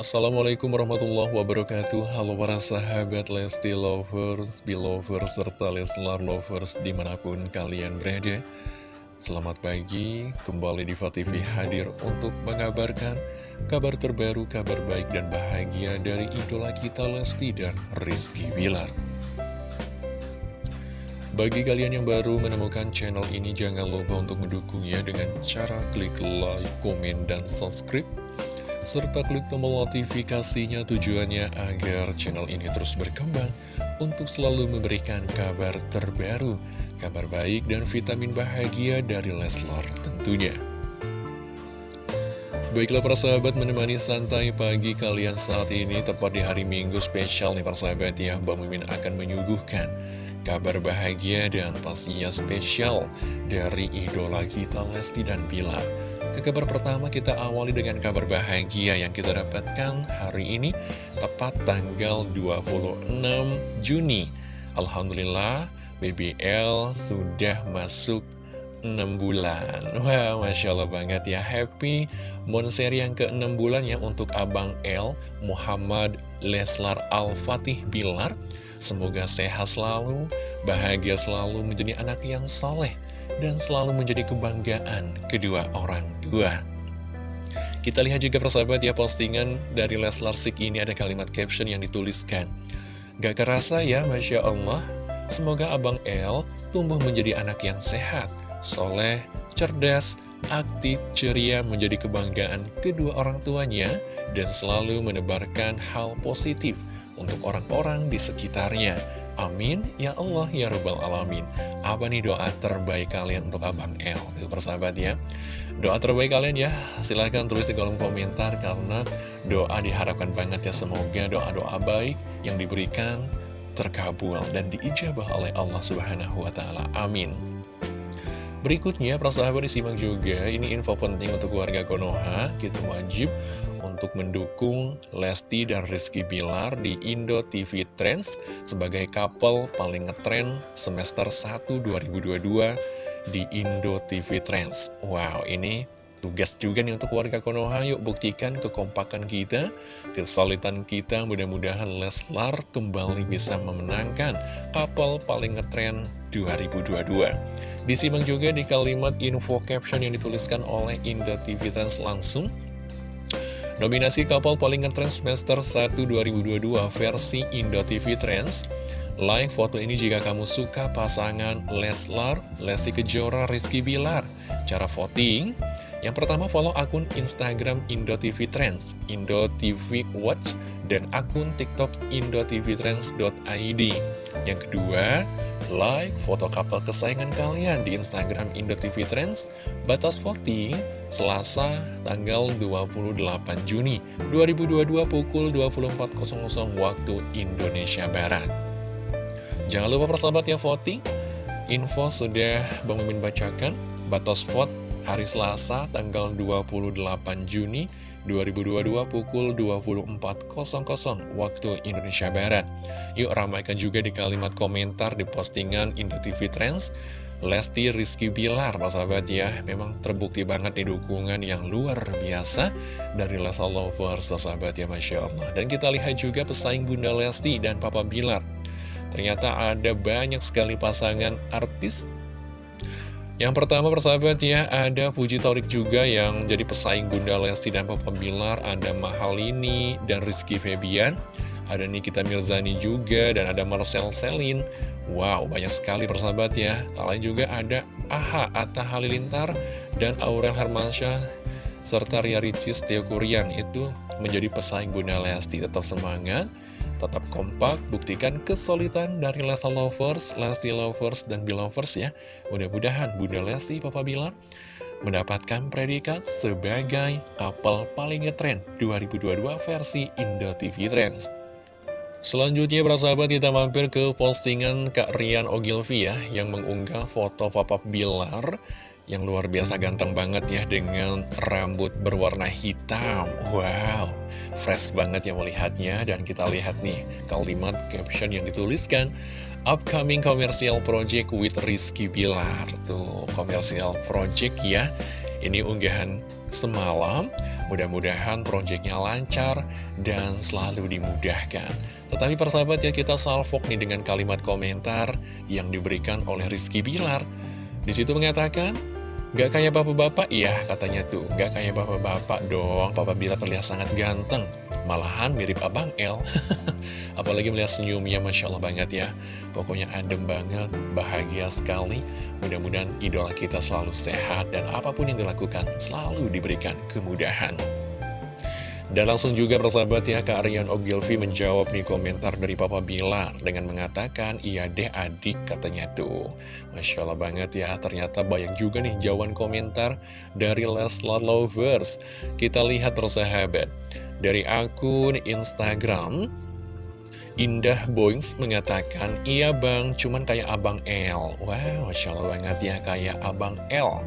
Assalamualaikum warahmatullahi wabarakatuh. Halo para sahabat Lesti Lovers, Belovers, serta Leslar Lovers di mana pun kalian berada. Selamat pagi, kembali di TV hadir untuk mengabarkan kabar terbaru, kabar baik dan bahagia dari idola kita Lesti dan Rizky Bilar. Bagi kalian yang baru menemukan channel ini, jangan lupa untuk mendukungnya dengan cara klik like, komen, dan subscribe serta klik tombol notifikasinya tujuannya agar channel ini terus berkembang untuk selalu memberikan kabar terbaru, kabar baik dan vitamin bahagia dari Leslar tentunya. Baiklah para sahabat menemani santai pagi kalian saat ini tepat di hari Minggu spesial nih para sahabat ya Bang Mimin akan menyuguhkan kabar bahagia dan pastinya spesial dari idola kita Lesti dan Bilar ke kabar pertama kita awali dengan kabar bahagia yang kita dapatkan hari ini tepat tanggal 26 Juni. Alhamdulillah BBL sudah masuk 6 bulan. Wah wow, Masya Allah banget ya. Happy Monseri yang ke-6 bulan ya Untuk Abang L Muhammad Leslar Al-Fatih Bilar. Semoga sehat selalu Bahagia selalu menjadi anak yang soleh dan selalu menjadi kebanggaan kedua orang tua. Kita lihat juga persahabat ya postingan dari Leslar Sik ini ada kalimat caption yang dituliskan. Gak kerasa ya Masya Allah, semoga Abang El tumbuh menjadi anak yang sehat, soleh, cerdas, aktif, ceria menjadi kebanggaan kedua orang tuanya dan selalu menebarkan hal positif untuk orang-orang di sekitarnya. Amin, ya Allah, ya Rabbal Alamin. Apa nih doa terbaik kalian untuk Abang El? Itu persahabat ya. Doa terbaik kalian ya, silahkan tulis di kolom komentar karena doa diharapkan banget ya. Semoga doa-doa baik yang diberikan terkabul dan diijabah oleh Allah Subhanahu wa Ta'ala. Amin. Berikutnya, persahabat disimak juga, ini info penting untuk warga Konoha, kita wajib untuk mendukung Lesti dan Rizky Bilar di Indo TV Trends sebagai couple paling ngetren semester 1 2022 di Indo TV Trends. Wow, ini tugas juga nih untuk warga Konoha, yuk buktikan kekompakan kita, kesolidan kita, mudah-mudahan Leslar kembali bisa memenangkan couple paling ngetren 2022. Disimak juga di kalimat info caption yang dituliskan oleh Indah TV Trans langsung. Nominasi kapal paling ngetrend semester 1 2022 versi Indo TV Trends. Like foto ini jika kamu suka pasangan Leslar, Lesti Kejora, Rizky Bilar. Cara voting, yang pertama follow akun Instagram Indo TV Trends, Indo TV Watch, dan akun TikTok indotvtrends.id. Yang kedua, like foto couple kesayangan kalian di Instagram Indo TV Trends. Batas voting Selasa tanggal 28 Juni 2022 pukul 24.00 waktu Indonesia Barat. Jangan lupa persahabat ya voting. Info sudah Bang Mimin bacakan. Batas vote hari Selasa tanggal 28 Juni 2022 pukul 24.00 waktu Indonesia Barat. Yuk ramaikan juga di kalimat komentar di postingan Indo TV Trends. Lesti Rizky Bilar, Pak sahabat ya, memang terbukti banget di dukungan yang luar biasa dari Lesa Lovers, Pak sahabat ya, Masya Allah. Dan kita lihat juga pesaing Bunda Lesti dan Papa Bilar. Ternyata ada banyak sekali pasangan artis yang pertama persahabat ya, ada Puji Torik juga yang jadi pesaing Bunda Lesti dan Papa Bilar, ada Mahalini dan Rizky Febian, ada Nikita Mirzani juga, dan ada Marcel Selin. Wow, banyak sekali persahabat ya. Tak lain juga ada Aha, Atta Halilintar, dan Aurel Hermansyah, serta Ria Ricis Teo Kurian itu menjadi pesaing Bunda Lesti. Tetap semangat, Tetap kompak, buktikan kesulitan dari Lesta Lovers, Lesti Lovers, dan Belovers ya. Mudah-mudahan Bunda Lesti, Papa Bilar, mendapatkan predikat sebagai couple paling ngetren 2022 versi Indo TV Trends. Selanjutnya sahabat kita mampir ke postingan Kak Rian Ogilvy ya Yang mengunggah foto Papa Bilar Yang luar biasa ganteng banget ya dengan rambut berwarna hitam. Wow, fresh banget ya melihatnya. Dan kita lihat nih kalimat caption yang dituliskan Upcoming commercial project with Rizky Bilar. Tuh, commercial project ya. Ini unggahan semalam. Mudah-mudahan proyeknya lancar dan selalu dimudahkan. Tetapi persahabat ya kita salvok nih dengan kalimat komentar yang diberikan oleh Rizky Bilar. Di situ mengatakan, Gak kayak bapak-bapak? Iya katanya tuh, gak kayak bapak-bapak dong. Papa Bilar terlihat sangat ganteng. Malahan mirip Abang L. Apalagi melihat senyumnya, Masya Allah banget ya. Pokoknya adem banget, bahagia sekali. Mudah-mudahan idola kita selalu sehat dan apa pun yang dilakukan selalu diberikan kemudahan. Dan langsung juga persahabat ya Kak Aryan Ogilvy menjawab nih komentar dari Papa Bilar Dengan mengatakan iya deh adik katanya tuh Masya Allah banget ya ternyata banyak juga nih jawaban komentar dari Leslar Lovers Kita lihat persahabat Dari akun Instagram Indah Boings mengatakan, iya bang, cuman kayak abang L. Wow, Masya Allah banget ya, kayak abang L.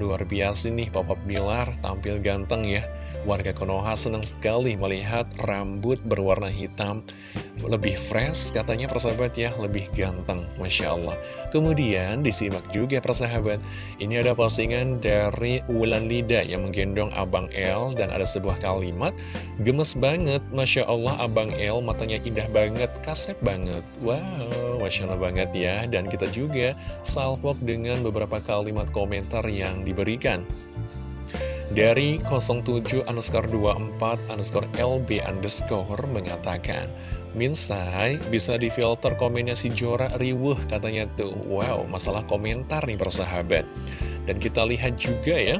Luar biasa nih, Papa Bilar tampil ganteng ya. Warga Konoha senang sekali melihat rambut berwarna hitam lebih fresh katanya persahabat ya, lebih ganteng, Masya Allah. Kemudian disimak juga persahabat, ini ada postingan dari Wulan Lida yang menggendong Abang L dan ada sebuah kalimat, gemes banget, Masya Allah Abang L matanya indah banget, kasep banget. Wow, Masya Allah banget ya, dan kita juga salvok dengan beberapa kalimat komentar yang diberikan. Dari 07 underscore 24 underscore LB underscore mengatakan Minsai bisa difilter komennya si Jora riwuh katanya tuh. Wow masalah komentar nih persahabat Dan kita lihat juga ya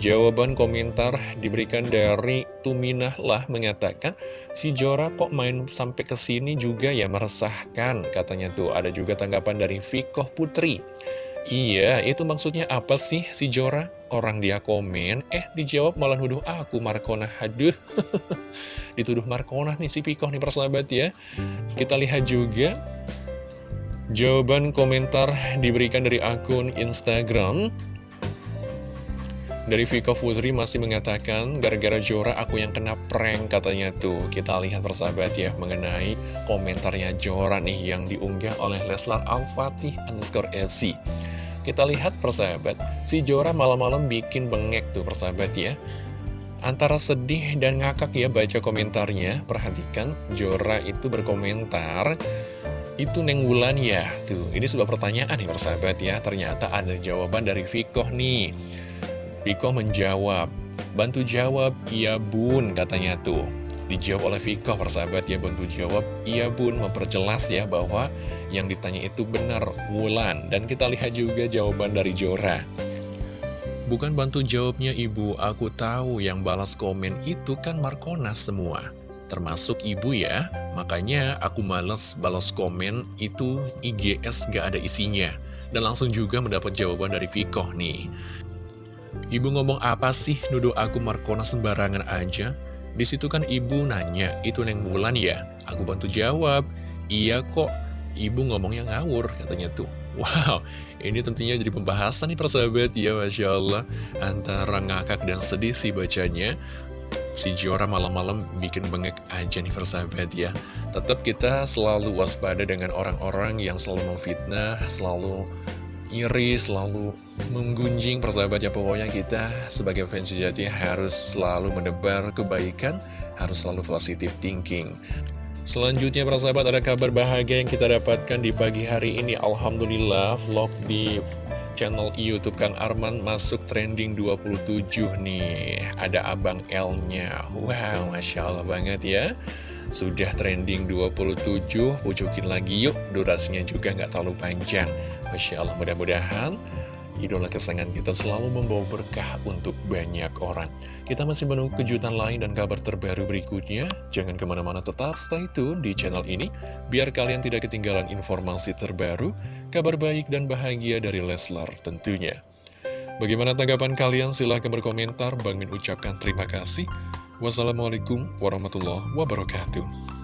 Jawaban komentar diberikan dari Tuminah lah mengatakan Si Jora kok main sampai ke sini juga ya meresahkan Katanya tuh ada juga tanggapan dari Vikoh Putri Iya, itu maksudnya apa sih si Jora? Orang dia komen, eh dijawab malah nuduh aku Markona. Aduh, dituduh Markona nih si Pikoh nih persahabat ya. Kita lihat juga jawaban komentar diberikan dari akun Instagram. Dari Viko Putri masih mengatakan, gara-gara Jora aku yang kena prank katanya tuh. Kita lihat persahabat ya, mengenai komentarnya Jora nih yang diunggah oleh Leslar Al-Fatih underscore FC. Kita lihat persahabat, si Jora malam-malam bikin bengek tuh persahabat ya. Antara sedih dan ngakak ya baca komentarnya, perhatikan Jora itu berkomentar, itu Neng Wulan ya? Tuh, ini sebuah pertanyaan nih persahabat ya, ternyata ada jawaban dari Viko nih. Viko menjawab, bantu jawab, iya bun katanya tuh. Dijawab oleh Viko persahabat ya, bantu jawab, iya bun, memperjelas ya bahwa yang ditanya itu benar Wulan. Dan kita lihat juga jawaban dari Jora. Bukan bantu jawabnya ibu, aku tahu yang balas komen itu kan Markona semua. Termasuk ibu ya, makanya aku males balas komen itu IGS gak ada isinya. Dan langsung juga mendapat jawaban dari Viko nih. Ibu ngomong apa sih nuduh aku Markona sembarangan aja? Di situ kan ibu nanya, itu Neng Bulan ya? Aku bantu jawab, iya kok, ibu ngomongnya ngawur katanya tuh. Wow, ini tentunya jadi pembahasan nih persahabat ya Masya Allah Antara ngakak dan sedih sih bacanya Si Jora malam-malam bikin bengek aja nih persahabat ya Tetap kita selalu waspada dengan orang-orang yang selalu memfitnah Selalu iri, selalu menggunjing persahabat ya Pokoknya kita sebagai fans sejati harus selalu mendebar kebaikan Harus selalu positive thinking. Selanjutnya persahabat ada kabar bahagia yang kita dapatkan di pagi hari ini. Alhamdulillah vlog di channel Youtube Kang Arman masuk trending 27 nih. Ada Abang L-nya. Wow Masya Allah banget ya sudah trending 27, pujukin lagi yuk, durasinya juga nggak terlalu panjang. Masya Allah, mudah-mudahan idola kesayangan kita selalu membawa berkah untuk banyak orang. Kita masih menunggu kejutan lain dan kabar terbaru berikutnya. Jangan ke mana-mana tetap stay tune di channel ini, biar kalian tidak ketinggalan informasi terbaru, kabar baik dan bahagia dari Leslar tentunya. Bagaimana tanggapan kalian? Silahkan berkomentar. Bang ucapkan terima kasih. Wassalamualaikum warahmatullahi wabarakatuh.